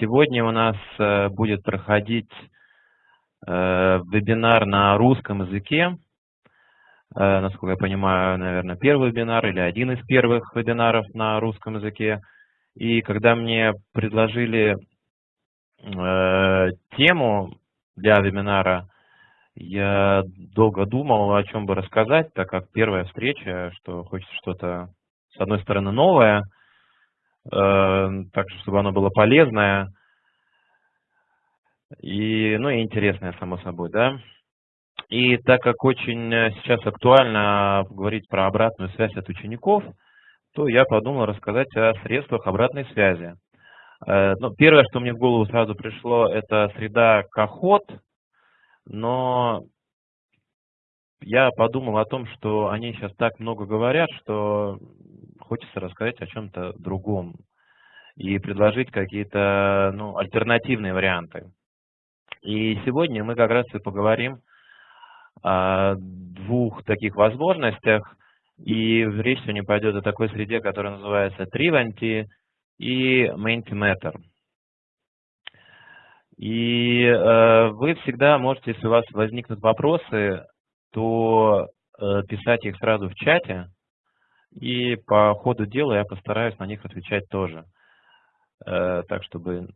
Сегодня у нас э, будет проходить э, вебинар на русском языке. Э, насколько я понимаю, наверное, первый вебинар или один из первых вебинаров на русском языке. И когда мне предложили тему для вебинара, я долго думал, о чем бы рассказать, так как первая встреча, что хочется что-то, с одной стороны, новое – так чтобы оно было полезное и, ну, и интересное, само собой, да. И так как очень сейчас актуально говорить про обратную связь от учеников, то я подумал рассказать о средствах обратной связи. Э, ну, первое, что мне в голову сразу пришло, это среда Кахот, но я подумал о том, что они сейчас так много говорят, что хочется рассказать о чем-то другом и предложить какие-то ну, альтернативные варианты. И сегодня мы как раз и поговорим о двух таких возможностях. И речь сегодня пойдет о такой среде, которая называется Trivanti и Mentimeter. И э, вы всегда можете, если у вас возникнут вопросы, то э, писать их сразу в чате, и по ходу дела я постараюсь на них отвечать тоже. Э, так, чтобы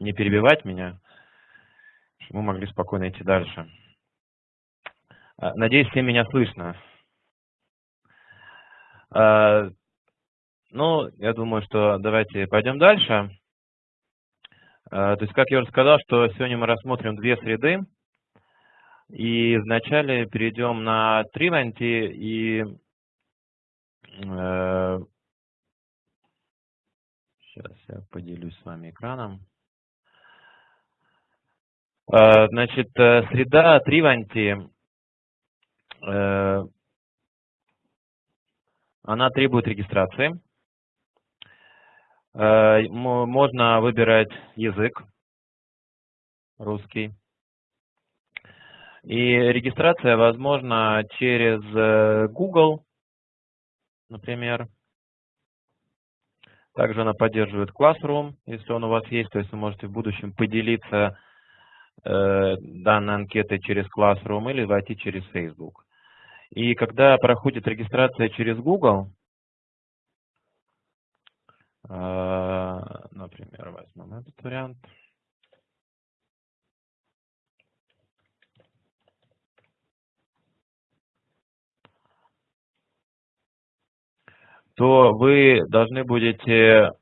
не перебивать меня, чтобы мы могли спокойно идти дальше. Э, надеюсь, всем меня слышно. Э, ну, я думаю, что давайте пойдем дальше. То есть, как я уже сказал, что сегодня мы рассмотрим две среды. И вначале перейдем на Триванти и Сейчас я поделюсь с вами экраном. Э, значит, э, среда Триванти, э, она требует регистрации. Можно выбирать язык русский. И регистрация возможна через Google, например, также она поддерживает Classroom, если он у вас есть, то есть вы можете в будущем поделиться э, данной анкетой через Classroom или войти через Facebook. И когда проходит регистрация через Google, э, например, возьмем этот вариант – то вы должны будете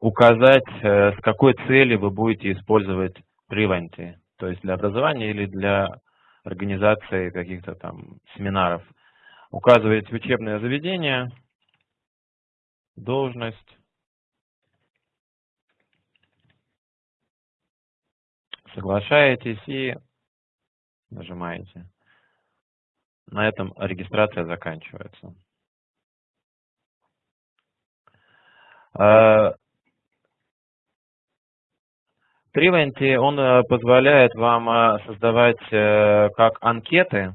указать, э, с какой целью вы будете использовать Privanti, то есть для образования или для организации каких-то там семинаров. Указываете учебное заведение, должность, соглашаетесь и нажимаете. На этом регистрация заканчивается. Привенти, он э, позволяет вам э, создавать э, как анкеты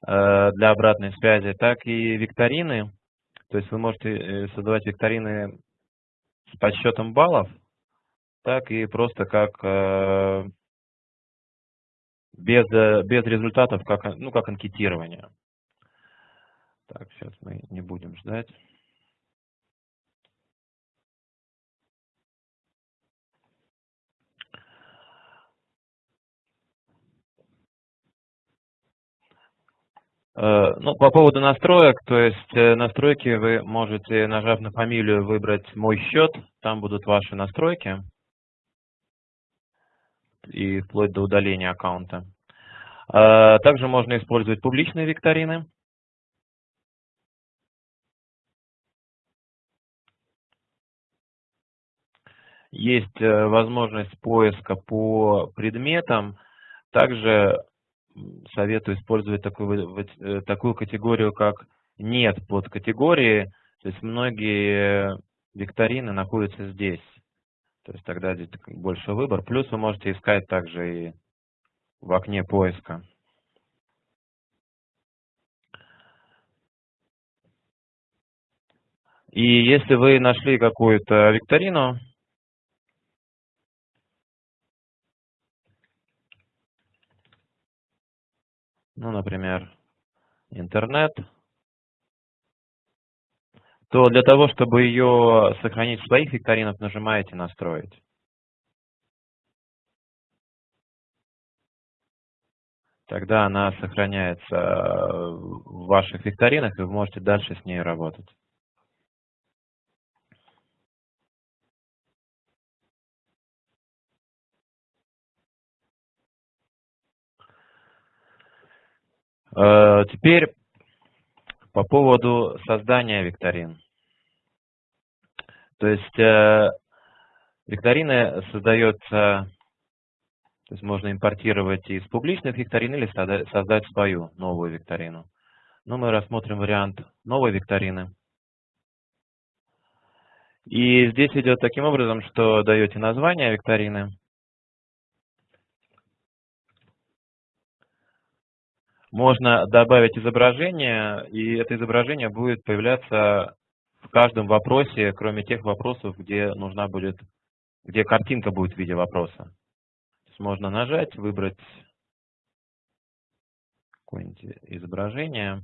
для обратной связи, так и викторины. То есть вы можете создавать викторины с подсчетом баллов, так и просто как без, без результатов, как, ну, как анкетирование. Так, сейчас мы не будем ждать. Ну, по поводу настроек, то есть э, настройки вы можете, нажав на фамилию, выбрать «Мой счет», там будут ваши настройки и вплоть до удаления аккаунта. Э, также можно использовать публичные викторины. Есть возможность поиска по предметам. Также советую использовать такую, э, такую категорию, как «нет» под категории. То есть многие викторины находятся здесь. То есть тогда здесь больше выбор. Плюс вы можете искать также и в окне поиска. И если вы нашли какую-то викторину, ну, например, интернет, то для того, чтобы ее сохранить в своих викторинах, нажимаете «Настроить». Тогда она сохраняется в ваших викторинах, и вы можете дальше с ней работать. Теперь по поводу создания викторин. То есть э, викторины создается, то есть можно импортировать из публичных викторин или создать свою новую викторину. Но мы рассмотрим вариант новой викторины. И здесь идет таким образом, что даете название викторины, можно добавить изображение, и это изображение будет появляться в каждом вопросе, кроме тех вопросов, где нужна будет, где картинка будет в виде вопроса. То есть можно нажать, выбрать какое-нибудь изображение.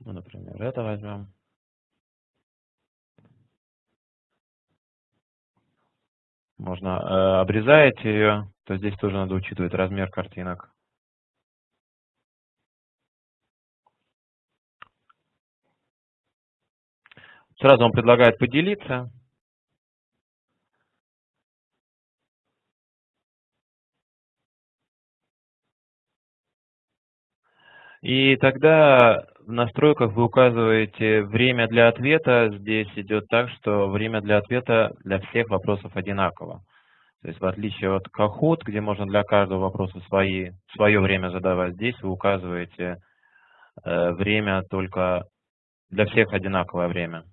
Ну, например, это возьмем. Можно э, обрезать ее, то здесь тоже надо учитывать размер картинок. Сразу он предлагает поделиться. И тогда в настройках вы указываете время для ответа. Здесь идет так, что время для ответа для всех вопросов одинаково. То есть в отличие от Kahoot, где можно для каждого вопроса свои, свое время задавать, здесь вы указываете э, время только для всех одинаковое время.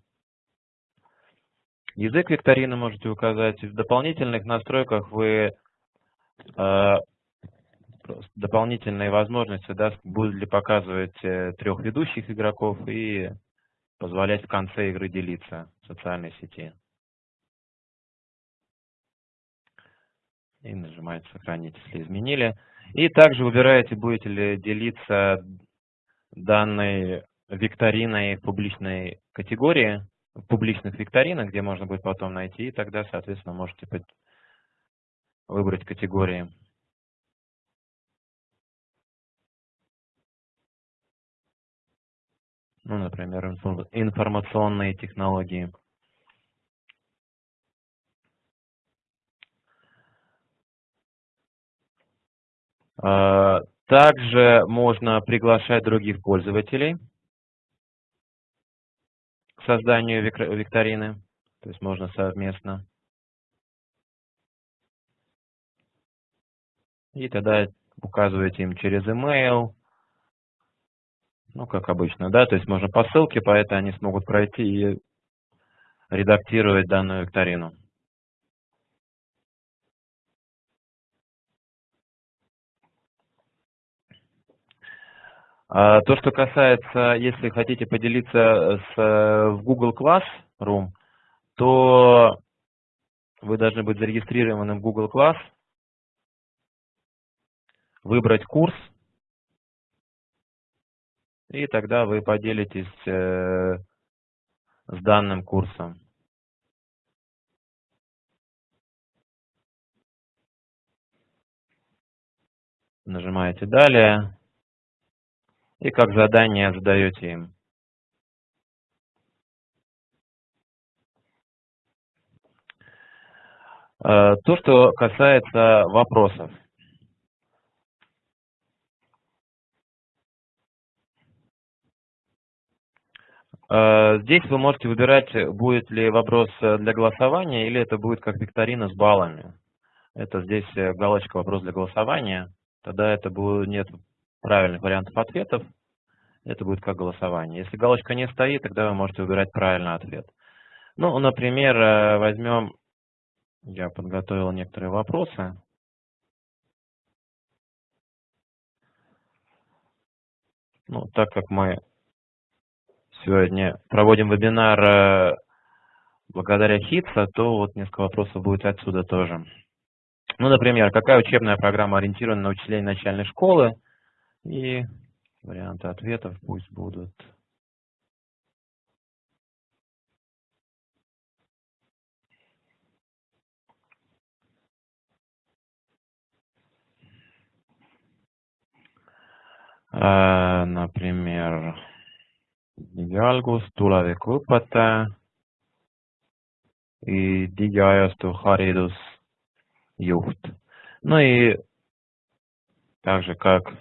Язык викторины можете указать. В дополнительных настройках вы э, дополнительные возможности да, будут ли показывать э, трех ведущих игроков и позволять в конце игры делиться в социальной сети. И нажимаете «Сохранить», если изменили. И также выбираете, будете ли делиться данной викториной в публичной категории, публичных викторинах, где можно будет потом найти, и тогда, соответственно, можете выбрать категории. ну, например, информационные технологии. Также можно приглашать других пользователей к созданию викторины, то есть можно совместно. И тогда указываете им через email, ну, как обычно, да, то есть можно по ссылке, по этой они смогут пройти и редактировать данную викторину. То, что касается, если хотите поделиться с, в Google Classroom, то вы должны быть зарегистрированы в Google Class, выбрать курс, и тогда вы поделитесь э, с данным курсом. Нажимаете «Далее» и как задание задаете им. Э, то, что касается вопросов. Э, здесь вы можете выбирать, будет ли вопрос э, для голосования или это будет как викторина с баллами. Это здесь галочка «Вопрос для голосования». Тогда это будет, нет правильных вариантов ответов. Это будет как голосование. Если галочка не стоит, тогда вы можете выбирать правильный ответ. Ну, например, возьмем, я подготовил некоторые вопросы. Ну, так как мы сегодня проводим вебинар э, благодаря ХИТСа, то вот несколько вопросов будет отсюда тоже. Ну, например, какая учебная программа ориентирована на учителей начальной школы? И варианты ответов пусть будут Äh, например, digialgus, tulevikuõpetaja и digiajastu haridusjuht. Ну и также как э,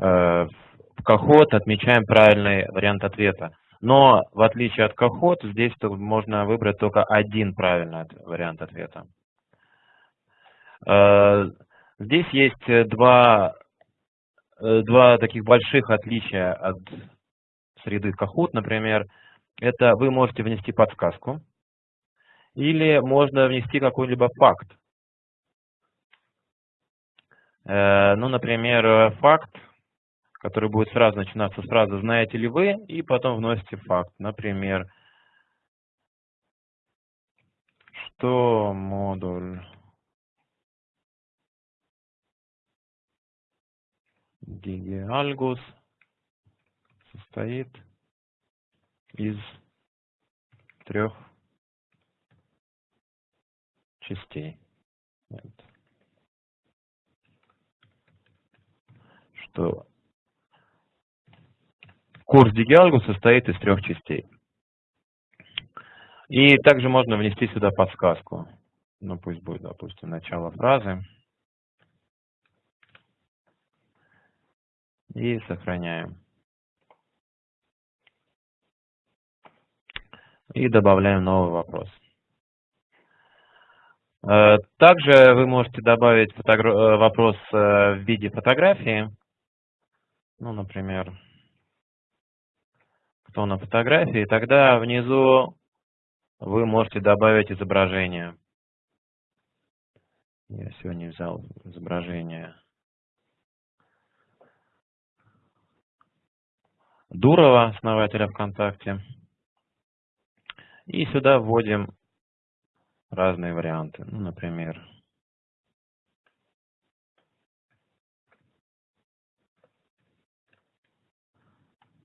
в Кахот отмечаем правильный вариант ответа. Но в отличие от Кахот, здесь можно выбрать только один правильный вариант ответа. Э, здесь есть два Э, два таких больших отличия от среды Kahoot, например, это вы можете внести подсказку, или можно внести какой-либо факт. Э, ну, например, факт, который будет сразу начинаться с фразы «знаете ли вы?» и потом вносите факт. Например, что модуль Digialgus состоит из трех частей. Нет. Что курс Digialgus состоит из трех частей. И также можно внести сюда подсказку. Ну, пусть будет, допустим, начало фразы. и сохраняем. И добавляем новый вопрос. Э, также вы можете добавить э, вопрос э, в виде фотографии. Ну, например, кто на фотографии. Тогда внизу вы можете добавить изображение. Я сегодня взял изображение Дурова, основателя ВКонтакте. И сюда вводим разные варианты. Ну, например,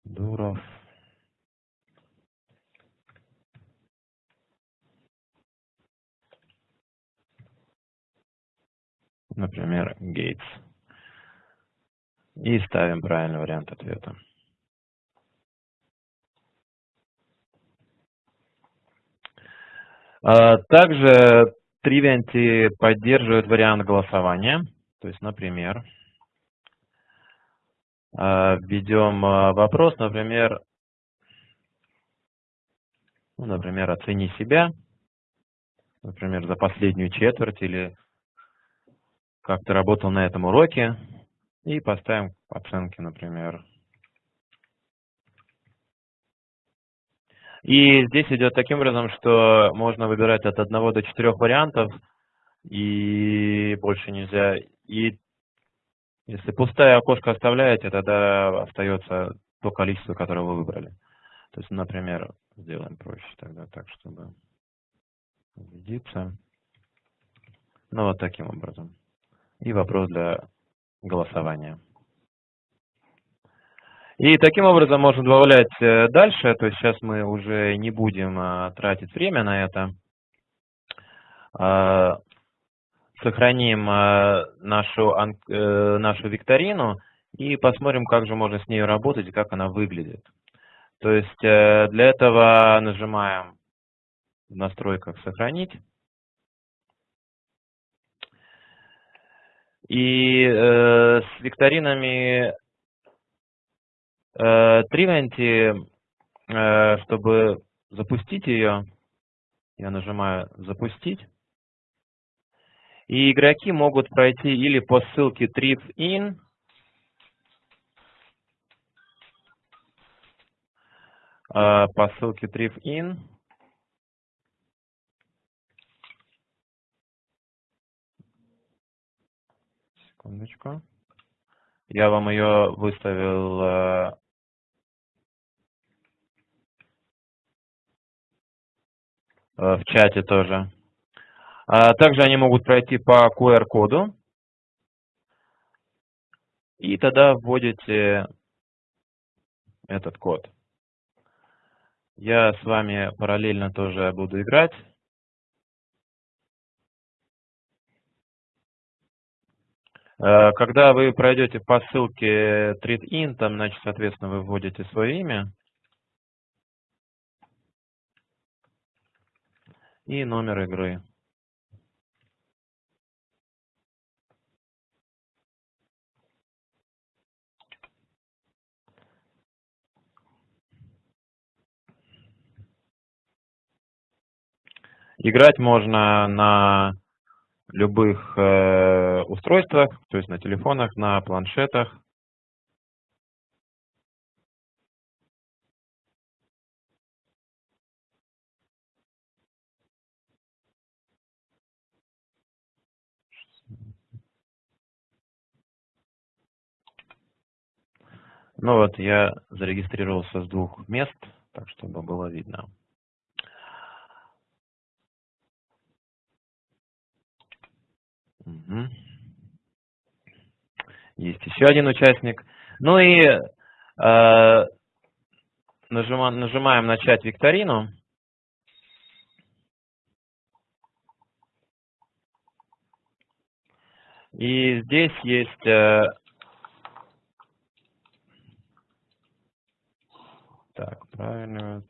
Дуров. Например, Гейтс. И ставим правильный вариант ответа. А, также Trivianti поддерживает вариант голосования. То есть, например, а, введем а, вопрос, например, ну, например, оцени себя, например, за последнюю четверть или как ты работал на этом уроке, и поставим оценки, например, И здесь идет таким образом, что можно выбирать от одного до четырех вариантов, и больше нельзя. И если пустое окошко оставляете, тогда остается то количество, которое вы выбрали. То есть, например, сделаем проще тогда так, чтобы убедиться. Ну, вот таким образом. И вопрос для голосования. И таким образом можно добавлять э, дальше, то есть сейчас мы уже не будем а, тратить время на это. А, сохраним а, нашу, э, нашу викторину и посмотрим, как же можно с ней работать и как она выглядит. То есть э, для этого нажимаем в настройках «Сохранить». И э, с викторинами Э, Тривенти, э, чтобы запустить ее, я нажимаю «Запустить». И игроки могут пройти или по ссылке TripIn, э, по ссылке TripIn, секундочку. Я вам ее выставил Э, в чате тоже. А также они могут пройти по QR-коду. И тогда вводите этот код. Я с вами параллельно тоже буду играть. Когда вы пройдете по ссылке TreatIn, там, значит, соответственно, вы вводите свое имя и номер игры. Играть можно на любых э, устройствах, то есть на телефонах, на планшетах. Ну вот, я зарегистрировался с двух мест, так чтобы было видно. Угу. Есть еще один участник. Ну и э, нажимаем, нажимаем «Начать викторину». И здесь есть э, так, правильно.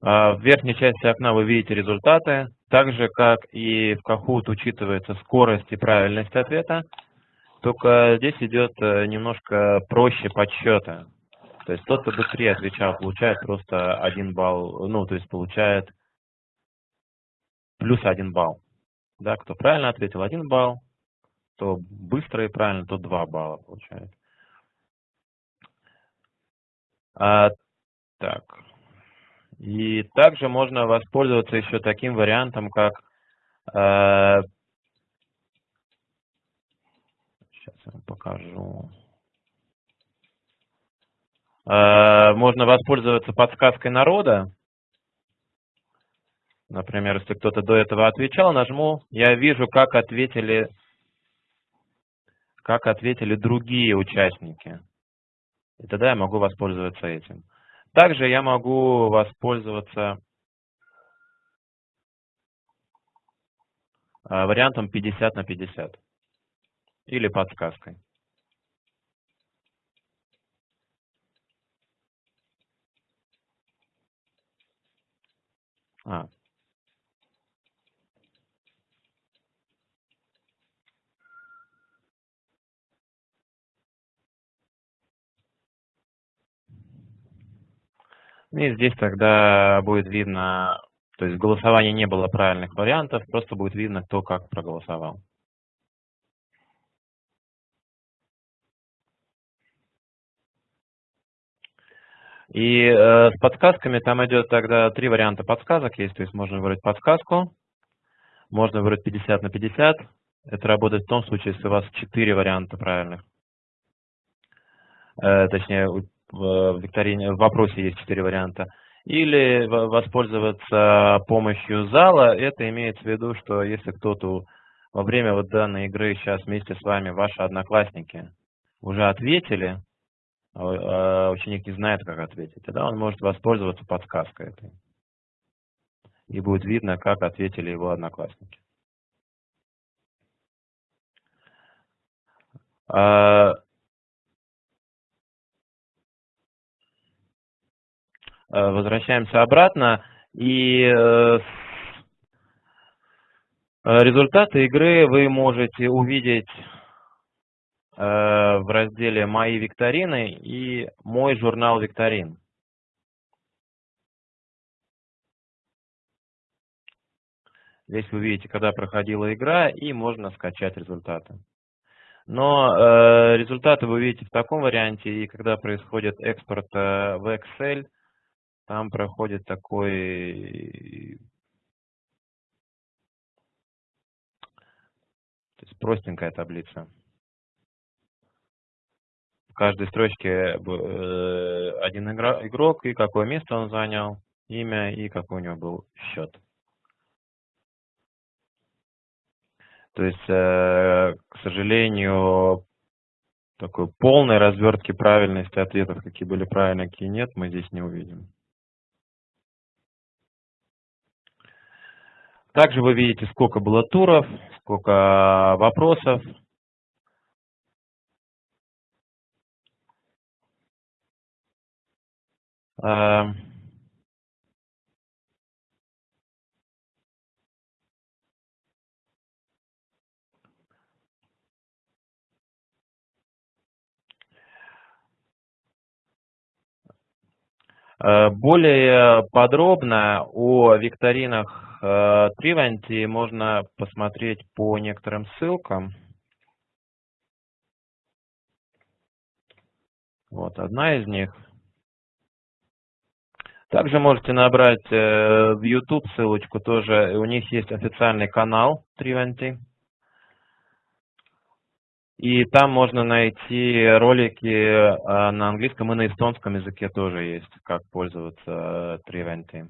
В верхней части окна вы видите результаты. Так же, как и в Kahoot учитывается скорость и правильность ответа, только здесь идет э, немножко проще подсчета. То есть тот, кто быстрее отвечал, получает просто один балл, ну, то есть получает плюс один балл. Да, кто правильно ответил, один балл, то быстро и правильно, то два балла получает. А, так. И также можно воспользоваться еще таким вариантом, как э, сейчас я вам покажу. Э, можно воспользоваться подсказкой народа. Например, если кто-то до этого отвечал, нажму, я вижу, как ответили, как ответили другие участники. И тогда я могу воспользоваться этим. Также я могу воспользоваться а, вариантом 50 на 50 или подсказкой. А, И здесь тогда будет видно, то есть в голосовании не было правильных вариантов, просто будет видно, кто как проголосовал. И э, с подсказками там идет тогда три варианта подсказок есть, то есть можно выбрать подсказку, можно выбрать 50 на 50. Это работает в том случае, если у вас четыре варианта правильных. Э, точнее, в викторине, в вопросе есть четыре варианта. Или воспользоваться помощью зала. Это имеется в виду, что если кто-то во время вот данной игры сейчас вместе с вами, ваши одноклассники, уже ответили, а, а ученик не знает, как ответить, тогда он может воспользоваться подсказкой этой. И будет видно, как ответили его одноклассники. Возвращаемся обратно. И э, э, результаты игры вы можете увидеть в разделе «Мои викторины» и «Мой журнал викторин». Здесь вы видите, когда проходила игра, и можно скачать результаты. Но э, результаты вы видите в таком варианте, и когда происходит экспорт э, в Excel, там проходит такой то есть простенькая таблица, каждой строчке э, один игрок и какое место он занял, имя и какой у него был счет. То есть, э, к сожалению, такой полной развертки правильности ответов, какие были правильные, какие нет, мы здесь не увидим. Также вы видите, сколько было туров, сколько вопросов. Uh, Э, более подробно о викторинах Тривенти можно посмотреть по некоторым ссылкам. Вот одна из них. Также можете набрать э, в YouTube ссылочку тоже. У них есть официальный канал Тривенти. И там можно найти ролики а, на английском и на эстонском языке тоже есть, как пользоваться Triventy.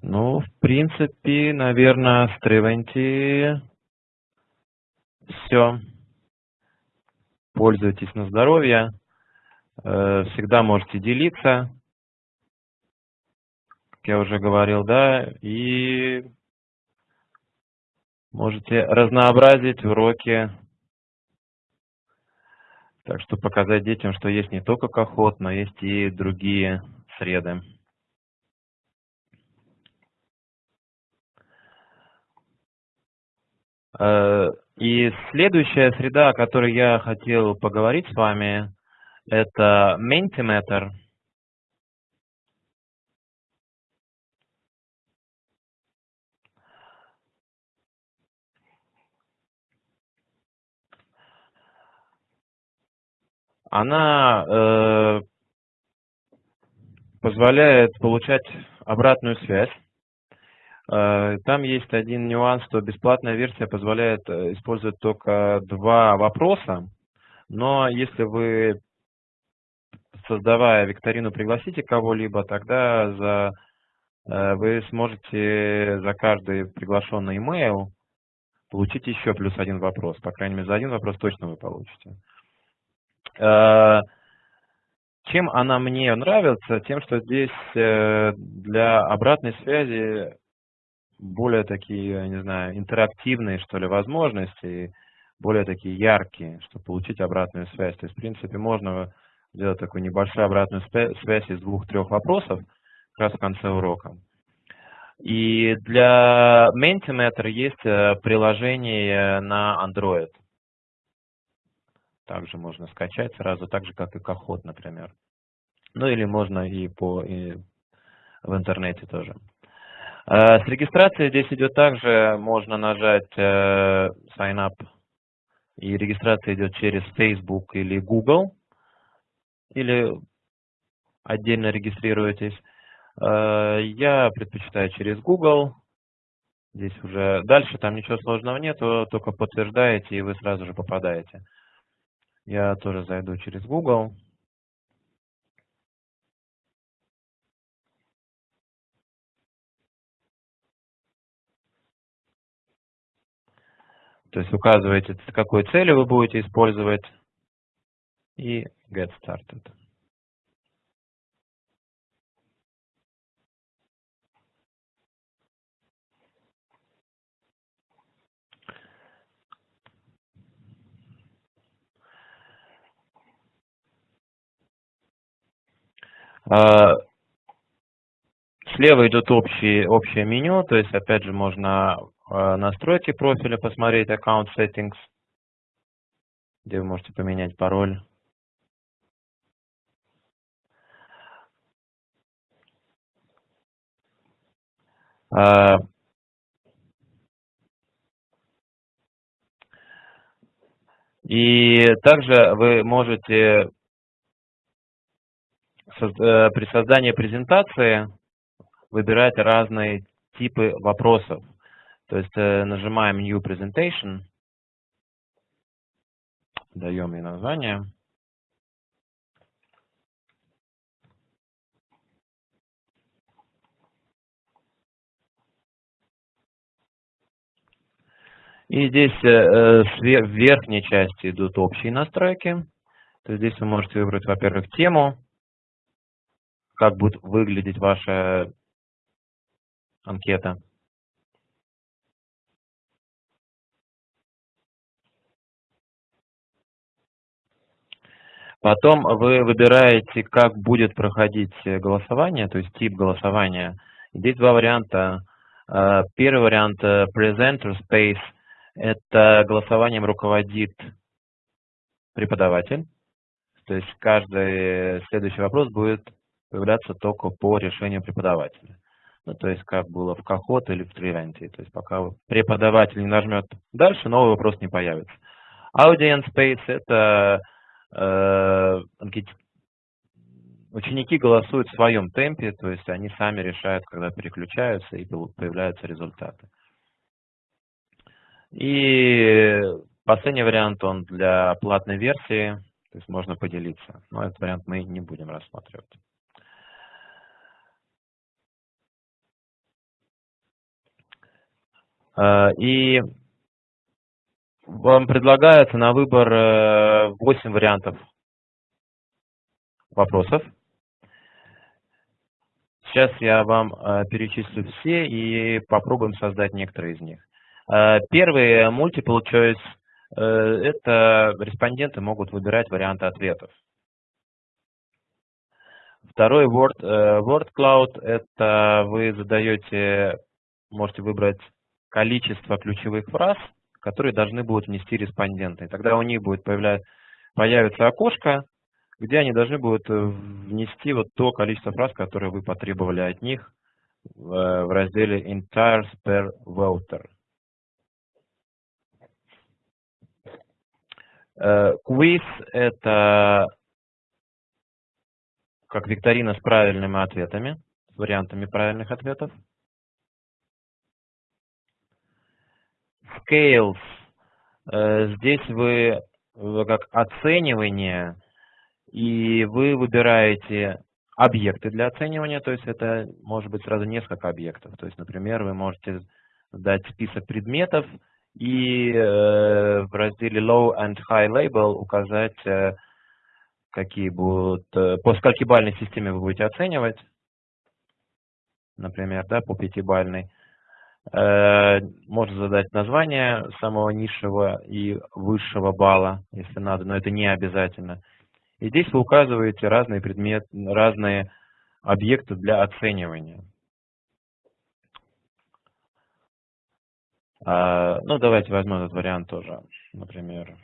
Ну, в принципе, наверное, с Triventy все пользуйтесь на здоровье, э, всегда можете делиться, как я уже говорил, да, и можете разнообразить уроки, так что показать детям, что есть не только кохот, но есть и другие среды. Э, и следующая среда, о которой я хотел поговорить с вами, это Mentimeter. Она э, позволяет получать обратную связь Э, там есть один нюанс, что бесплатная версия позволяет э, использовать только два вопроса, но если вы, создавая викторину, пригласите кого-либо, тогда за, вы сможете за каждый приглашенный email получить еще плюс один вопрос. По крайней мере, за один вопрос точно вы получите. Чем она мне нравится? Тем, что здесь для обратной связи более такие, не знаю, интерактивные, что ли, возможности, более такие яркие, чтобы получить обратную связь. То есть, в принципе, можно сделать такую небольшую обратную связь из двух-трех вопросов как раз в конце урока. И для Mentimeter есть э, приложение на Android. Также можно скачать сразу, так же, как и Кохот, например. Ну или можно и, по, и в интернете тоже. Э, с регистрацией здесь идет также, можно нажать э, Sign Up, и регистрация идет через Facebook или Google, или отдельно регистрируетесь. Э, я предпочитаю через Google, здесь уже дальше там ничего сложного нет, только подтверждаете и вы сразу же попадаете. Я тоже зайду через Google. То есть указываете, с какой целью вы будете использовать и get started. А, слева идет общий, общее меню, то есть опять же можно Э, настройки профиля, посмотреть Account Settings, где вы можете поменять пароль. Э, И также вы можете при создании презентации выбирать разные типы вопросов. То есть э, нажимаем New Presentation, даем ей название. И здесь э, в верхней части идут общие настройки. То есть здесь вы можете выбрать, во-первых, тему, как будет выглядеть ваша анкета. Потом вы выбираете, как будет проходить голосование, то есть тип голосования. Здесь два варианта. Э, первый вариант э, Presenter Space – это голосованием руководит преподаватель. То есть каждый следующий вопрос будет появляться только по решению преподавателя. Ну, то есть как было в Кахот или в Тривенте. То есть пока преподаватель не нажмет дальше, новый вопрос не появится. Audience Space – это э, ученики голосуют в своем темпе, то есть они сами решают, когда переключаются и появляются результаты. И последний вариант, он для платной версии, то есть можно поделиться. Но этот вариант мы не будем рассматривать. И вам предлагается на выбор 8 э, вариантов вопросов. Сейчас я вам э, перечислю все и попробуем создать некоторые из них. Э, первый multiple choice э, – это респонденты могут выбирать варианты ответов. Второй word, э, word cloud – это вы задаете, можете выбрать количество ключевых фраз, которые должны будут внести респонденты. Тогда у них будет появится окошко, где они должны будут внести вот то количество фраз, которые вы потребовали от них в разделе entire per voter. Э, квиз – это как викторина с правильными ответами, с вариантами правильных ответов. Scales. Э, здесь вы как оценивание, и вы выбираете объекты для оценивания, то есть это может быть сразу несколько объектов. То есть, например, вы можете дать список предметов, и э, в разделе Low and High Label указать, э, какие будут, по сколькибальной системе вы будете оценивать, например, да, по пятибальной. Можно задать название самого низшего и высшего балла, если надо, но это не обязательно. И здесь вы указываете разные предметы, разные объекты для оценивания. А, ну, давайте возьмем этот вариант тоже, например.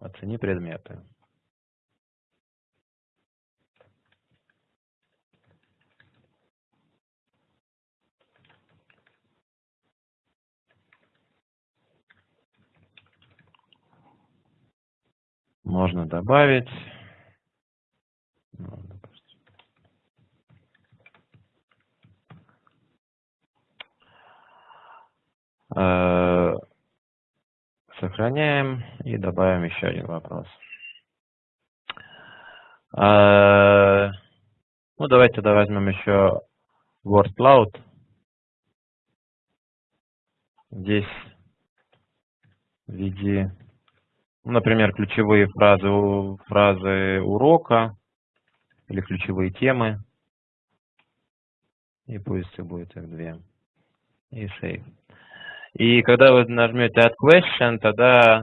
Оцени предметы. Можно добавить. Э, сохраняем и добавим еще один вопрос. Э, ну, давайте тогда возьмем еще word cloud. Здесь введи, ну, например, ключевые фразы, фразы урока или ключевые темы. И пусть их будет их две. И save. И когда вы нажмете Add Question, тогда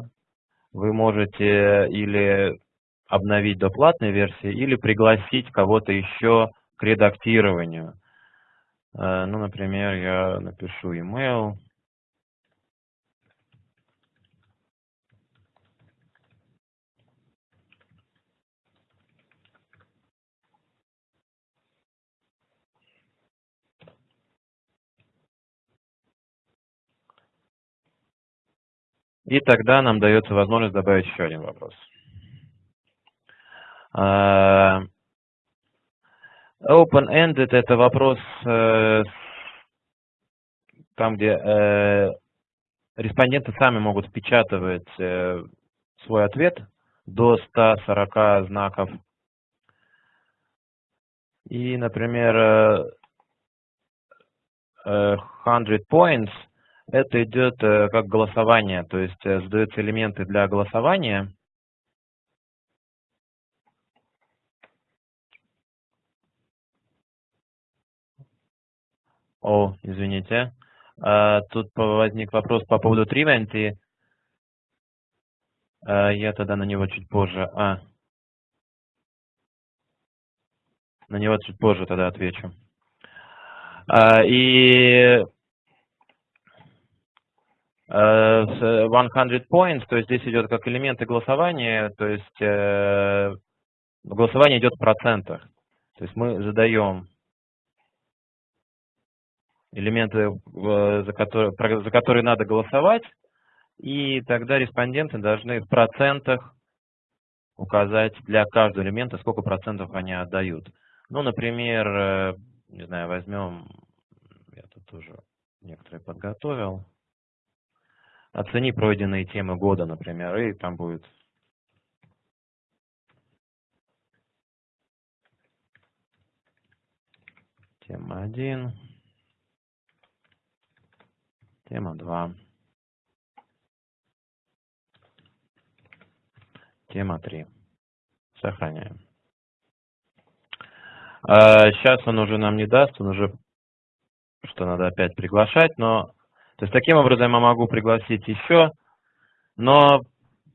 вы можете или обновить до платной версии, или пригласить кого-то еще к редактированию. Э, ну, например, я напишу email. И тогда нам дается возможность добавить еще один вопрос. А, open-ended – это вопрос э, там, где э, респонденты сами могут впечатывать э, свой ответ до 140 знаков. И, например, 100 points – это идет как голосование, то есть задаются элементы для голосования. О, извините. А, тут возник вопрос по поводу Тривенти. А, я тогда на него чуть позже. А. На него чуть позже тогда отвечу. А, и 100 points, то есть здесь идет как элементы голосования, то есть э, голосование идет в процентах. То есть мы задаем элементы, за которые, за которые надо голосовать, и тогда респонденты должны в процентах указать для каждого элемента, сколько процентов они отдают. Ну, например, э, не знаю, возьмем, я тут тоже некоторые подготовил, оцени пройденные темы года, например, и там будет тема 1. Тема 2. Тема 3. Сохраняем. Сейчас а, он уже нам не даст, он уже, что надо опять приглашать, но, то есть таким образом я могу пригласить еще, но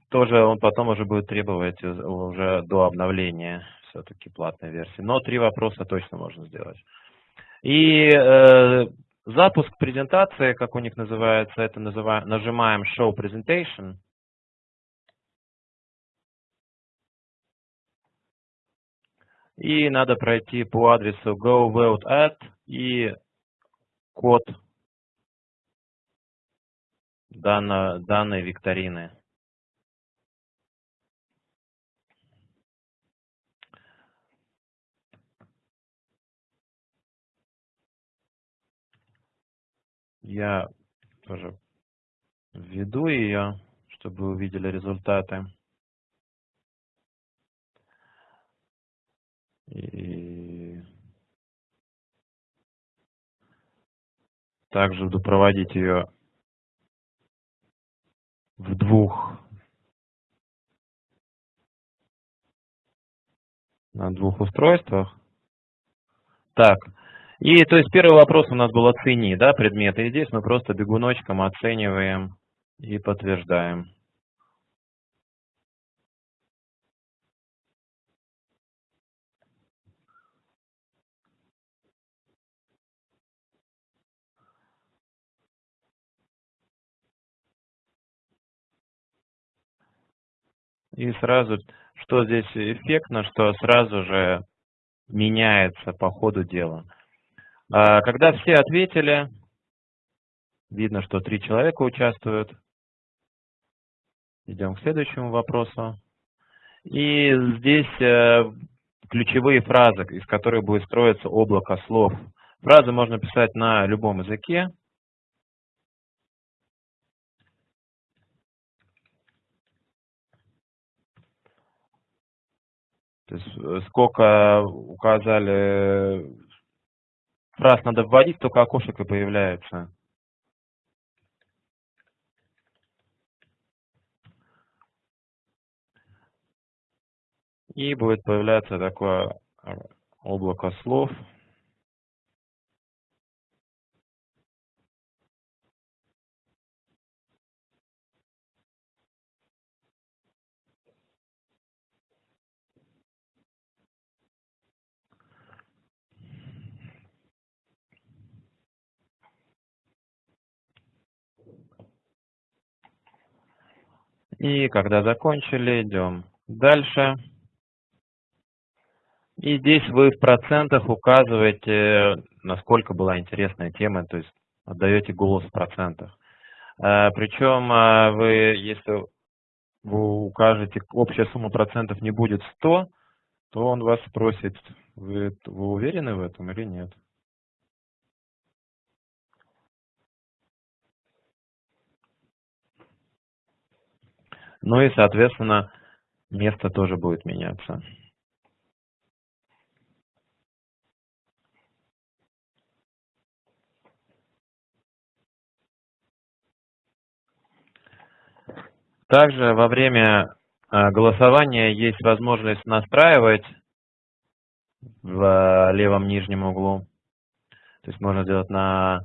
тоже он потом уже будет требовать уже до обновления все-таки платной версии. Но три вопроса точно можно сделать. И э, Запуск презентации, как у них называется, это называем, нажимаем Show Presentation. И надо пройти по адресу go и код данной, данной викторины. Я тоже введу ее, чтобы вы увидели результаты. И также буду проводить ее в двух на двух устройствах. Так, и то есть первый вопрос у нас был оцени, да, предметы. И здесь мы просто бегуночком оцениваем и подтверждаем. И сразу, что здесь эффектно, что сразу же меняется по ходу дела. А, когда все ответили, видно, что три человека участвуют. Идем к следующему вопросу. И здесь э, ключевые фразы, из которых будет строиться облако слов. Фразы можно писать на любом языке. То есть э, сколько указали Раз надо вводить, только окошек и появляется. И будет появляться такое э, облако слов. И когда закончили, идем дальше. И здесь вы в процентах указываете, насколько была интересная тема, то есть отдаете голос в процентах. Э, Причем э, вы, если вы укажете, общая сумма процентов не будет 100, то он вас спросит, вы, вы уверены в этом или нет. Ну и, соответственно, место тоже будет меняться. Также во время э, голосования есть возможность настраивать в левом нижнем углу. То есть можно сделать на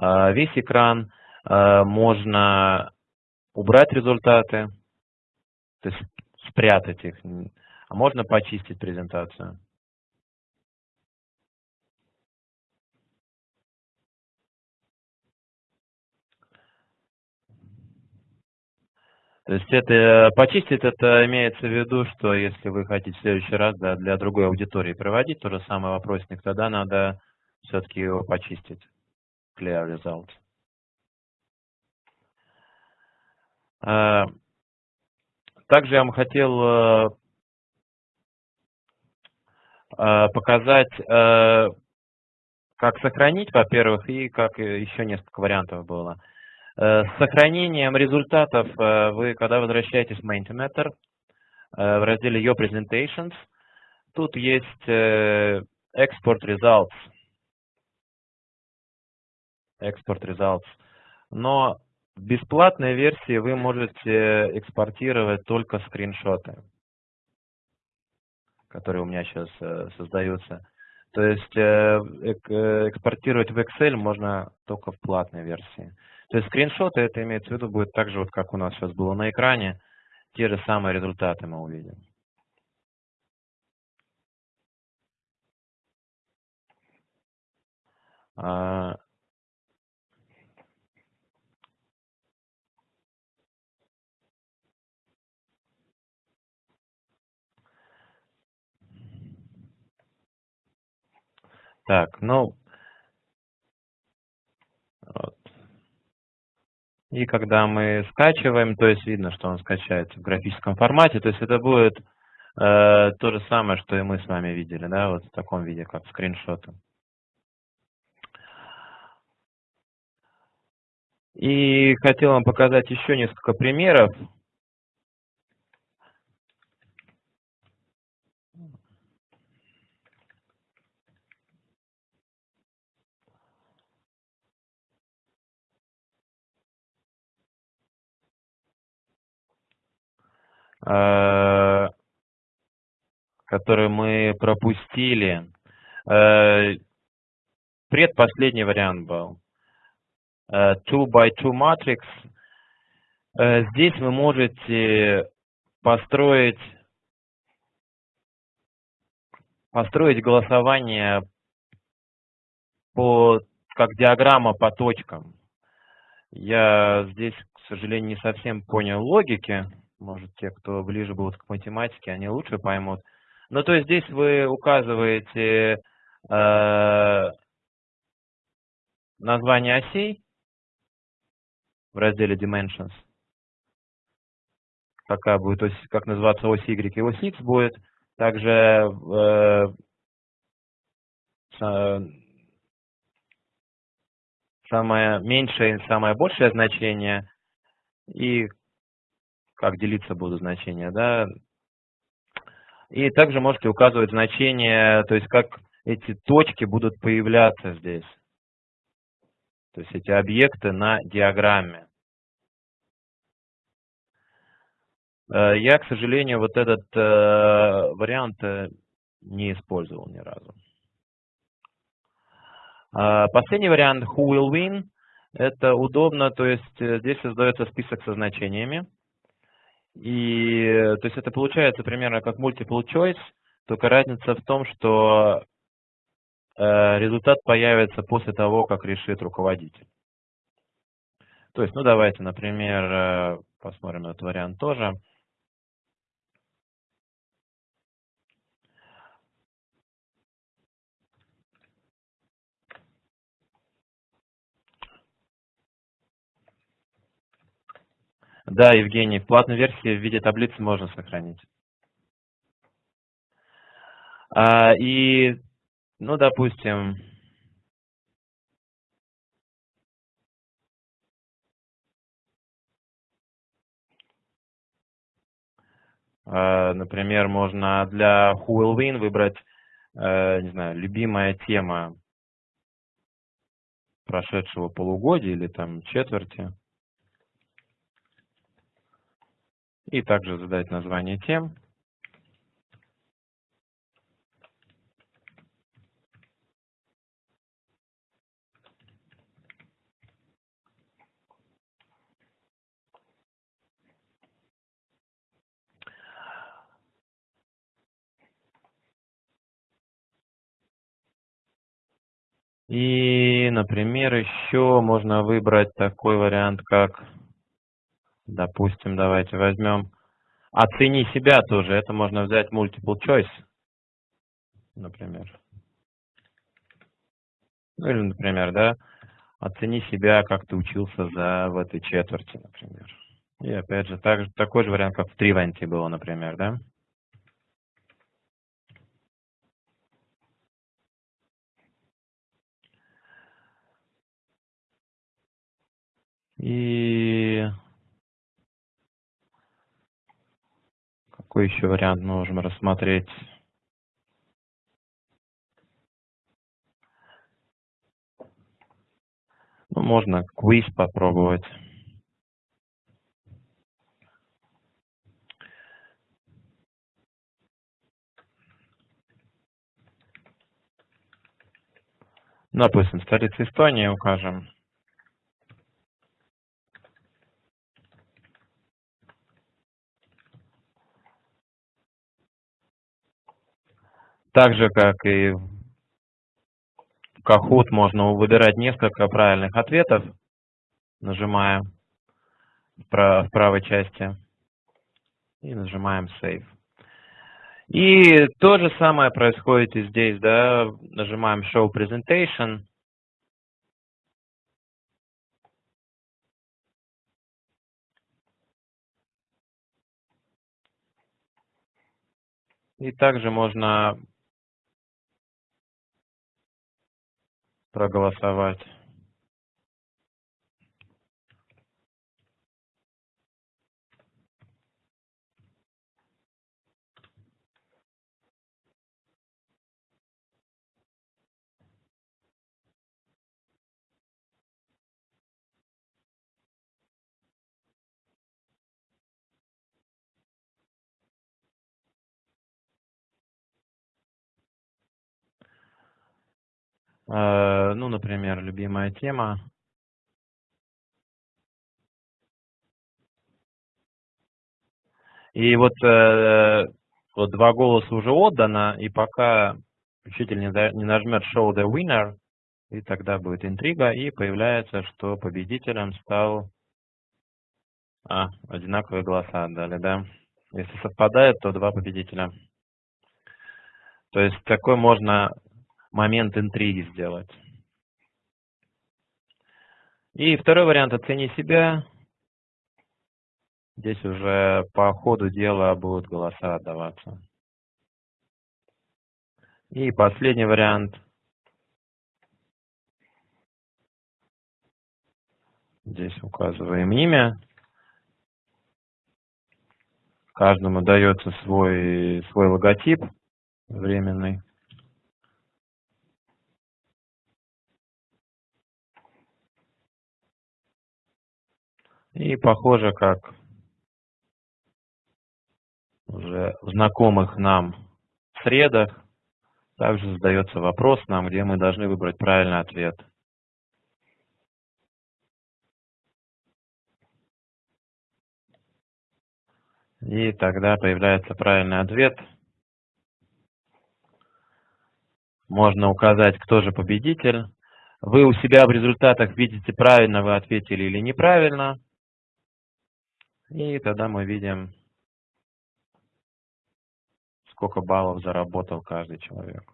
э, весь экран, можно убрать результаты, то есть спрятать их, а можно почистить презентацию. То есть это почистить, это имеется в виду, что если вы хотите в следующий раз да, для другой аудитории проводить то же самое вопросник, тогда надо все-таки его почистить. Clear results. Также я вам хотел э, э, показать, э, как сохранить, во-первых, и как еще несколько вариантов было. С сохранением результатов вы, когда возвращаетесь в Mentimeter, в разделе Your Presentations, тут есть Export Results. Export Results. Но в бесплатной версии вы можете экспортировать только скриншоты, которые у меня сейчас э, создаются. То есть э, экспортировать в Excel можно только в платной версии. То есть скриншоты, это имеется в виду, будет так же, вот как у нас сейчас было на экране, те же самые результаты мы увидим. Так, ну, вот. И когда мы скачиваем, то есть видно, что он скачается в графическом формате, то есть это будет э, то же самое, что и мы с вами видели, да, вот в таком виде, как скриншоты. И хотел вам показать еще несколько примеров. Э, мы пропустили. Э, предпоследний вариант был. 2 by 2 matrix. Э, здесь вы можете построить построить голосование по как диаграмма по точкам. Я здесь, к сожалению, не совсем понял логики. Может, те, кто ближе будут к математике, они лучше поймут. Ну, то есть здесь вы указываете э, название осей в разделе Dimensions. Какая будет ось, как называться ось Y и ось X будет. Также э, самое меньшее и самое большее значение и как делиться будут значения, да. И также можете указывать значения, то есть как эти точки будут появляться здесь. То есть эти объекты на диаграмме. Э, я, к сожалению, вот этот э, вариант э, не использовал ни разу. А, последний вариант Who will win. Это удобно, то есть здесь создается список со значениями. И то есть это получается примерно как multiple choice, только разница в том, что э, результат появится после того, как решит руководитель. То есть, ну давайте, например, э, посмотрим этот вариант тоже. Да, Евгений, в платной версии в виде таблицы можно сохранить. А, и, ну, допустим, а, например, можно для Who Will Win выбрать, э, не знаю, любимая тема прошедшего полугодия или там четверти. И также задать название тем. И, например, еще можно выбрать такой вариант, как, допустим, давайте возьмем «Оцени себя» тоже. Это можно взять multiple choice, например. Ну или, например, да, «Оцени себя, как ты учился за, в этой четверти», например. И опять же, так, такой же вариант, как в Тривенте было, например, да. И какой еще вариант можем рассмотреть? Ну, можно квиз попробовать. Допустим, столица Эстонии укажем. Так же, как и в Kahoot, можно выбирать несколько правильных ответов, нажимая в правой части и нажимаем Save. И то же самое происходит и здесь, да, нажимаем Show Presentation. И также можно проголосовать ну, например, любимая тема. И вот, э, вот два голоса уже отдано, и пока учитель не нажмет Show the Winner, и тогда будет интрига, и появляется, что победителем стал... А, одинаковые голоса отдали, да? Если совпадает, то два победителя. То есть такой можно момент интриги сделать. И второй вариант «Оцени себя». Здесь уже по ходу дела будут голоса отдаваться. И последний вариант. Здесь указываем имя. Каждому дается свой, свой логотип временный. И похоже, как уже в знакомых нам средах, также задается вопрос нам, где мы должны выбрать правильный ответ. И тогда появляется правильный ответ. Можно указать, кто же победитель. Вы у себя в результатах видите, правильно вы ответили или неправильно. И тогда мы видим, сколько баллов заработал каждый человек.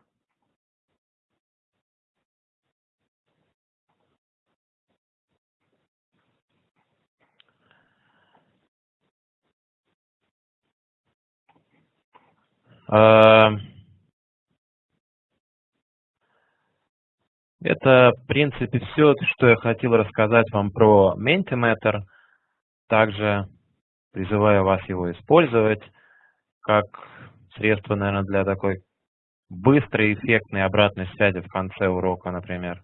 Э, это, в принципе, все, что я хотел рассказать вам про Mentimeter. Также призываю вас его использовать как средство, наверное, для такой быстрой, эффектной обратной связи в конце урока, например.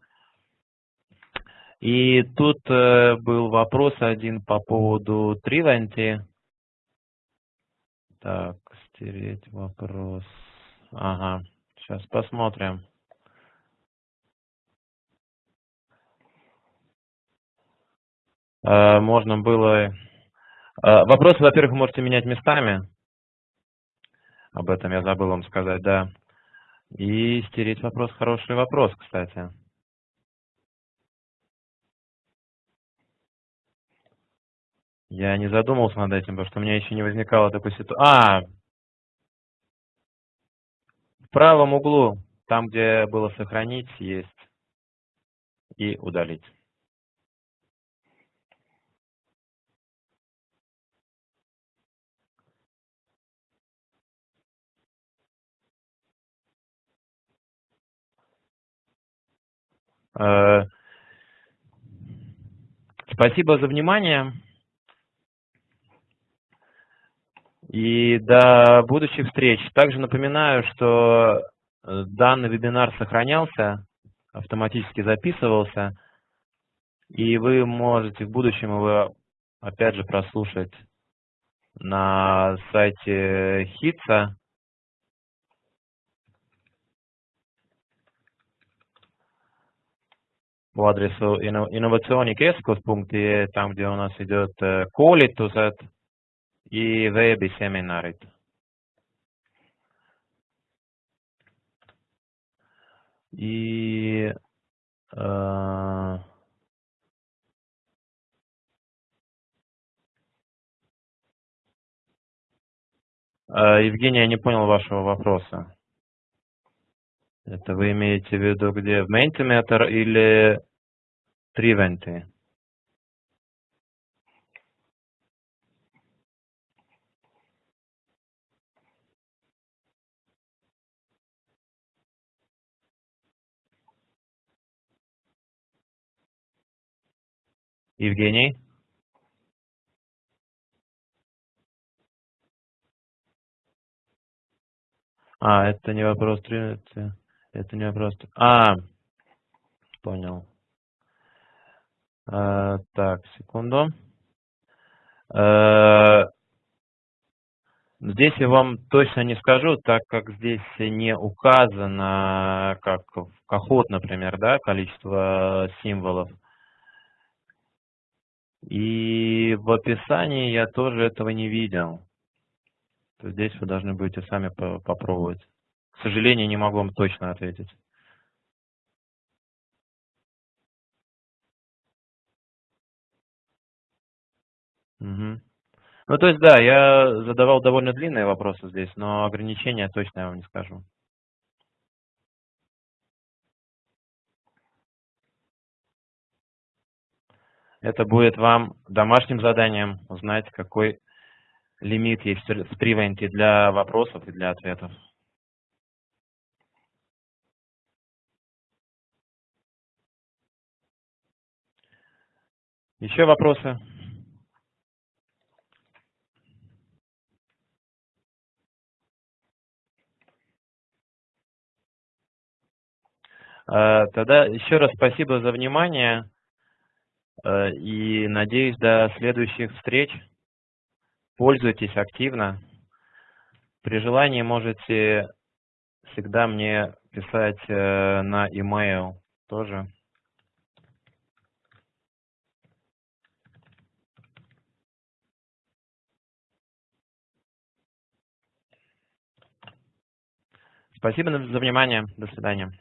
И тут э, был вопрос один по поводу Trivanti. Так, стереть вопрос. Ага, сейчас посмотрим. Э, можно было... Э, вопросы, во-первых, можете менять местами. Об этом я забыл вам сказать, да. И стереть вопрос, хороший вопрос, кстати. Я не задумывался над этим, потому что у меня еще не возникало такой ситуации. А! В правом углу, там, где было сохранить, есть и удалить. Спасибо за внимание. И до будущих встреч. Также напоминаю, что э, данный вебинар сохранялся, автоматически записывался, и вы можете в будущем его опять же прослушать на сайте ХИТСа. По адресу innovatsioonikeskus.ee, там, где у нас идет э, и veebiseminarid. И э, Евгений, я не понял вашего вопроса. Это вы имеете в виду где? В Mentimeter или Triventi? Евгений? А, это не вопрос Trinity. Это не вопрос. А, понял. А, так, секунду. А, здесь я вам точно не скажу, так как здесь не указано, как в Кахот, например, да, количество символов. И в описании я тоже этого не видел. То здесь вы должны будете сами попробовать. К сожалению, не могу вам точно ответить. Угу. Ну, то есть, да, я задавал довольно длинные вопросы здесь, но ограничения точно я вам не скажу. Это будет вам домашним заданием узнать, какой лимит есть в Тривенте для вопросов и для ответов. Еще вопросы? Э, тогда еще раз спасибо за внимание э, и надеюсь до следующих встреч. Пользуйтесь активно. При желании можете всегда мне писать э, на e-mail тоже. Спасибо за внимание. До свидания.